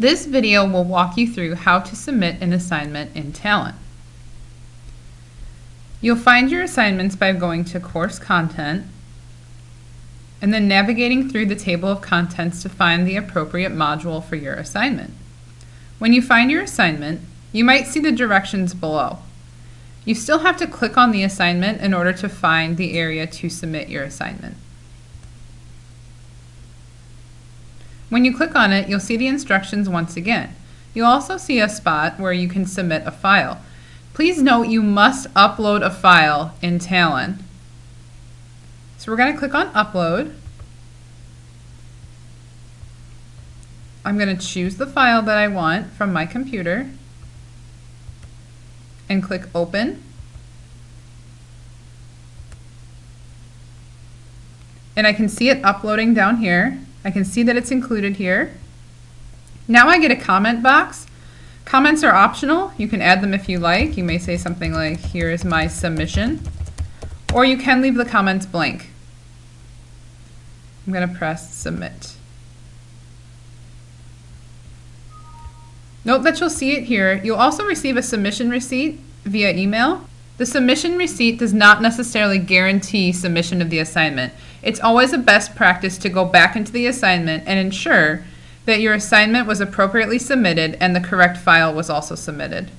This video will walk you through how to submit an assignment in Talent. You'll find your assignments by going to Course Content and then navigating through the table of contents to find the appropriate module for your assignment. When you find your assignment, you might see the directions below. You still have to click on the assignment in order to find the area to submit your assignment. When you click on it, you'll see the instructions once again. You'll also see a spot where you can submit a file. Please note you must upload a file in Talon. So we're going to click on Upload. I'm going to choose the file that I want from my computer and click Open. And I can see it uploading down here. I can see that it's included here. Now I get a comment box. Comments are optional. You can add them if you like. You may say something like, here is my submission. Or you can leave the comments blank. I'm going to press submit. Note that you'll see it here. You'll also receive a submission receipt via email. The submission receipt does not necessarily guarantee submission of the assignment. It's always a best practice to go back into the assignment and ensure that your assignment was appropriately submitted and the correct file was also submitted.